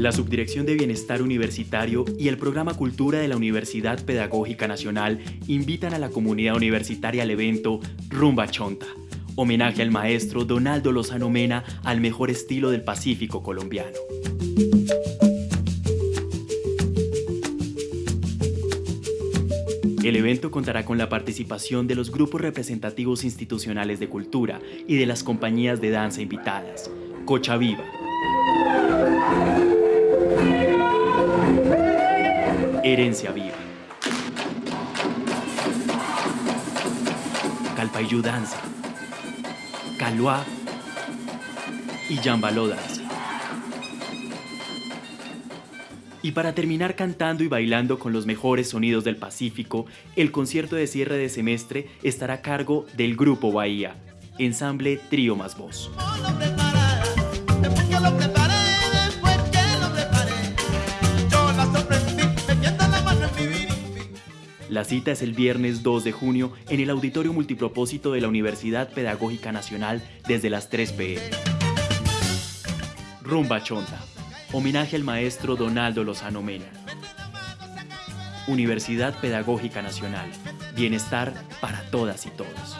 La Subdirección de Bienestar Universitario y el Programa Cultura de la Universidad Pedagógica Nacional invitan a la comunidad universitaria al evento Rumba Chonta, homenaje al maestro Donaldo Lozano Mena al mejor estilo del Pacífico colombiano. El evento contará con la participación de los grupos representativos institucionales de cultura y de las compañías de danza invitadas, Cocha Viva, Herencia Viva, Calpayú Danza, Caloá y Yambaló Danza. Y para terminar cantando y bailando con los mejores sonidos del Pacífico, el concierto de cierre de semestre estará a cargo del Grupo Bahía, ensamble Trío Más Voz. La cita es el viernes 2 de junio en el Auditorio Multipropósito de la Universidad Pedagógica Nacional desde las 3 pm. Rumba Chonta. Homenaje al maestro Donaldo Lozano Mena. Universidad Pedagógica Nacional. Bienestar para todas y todos.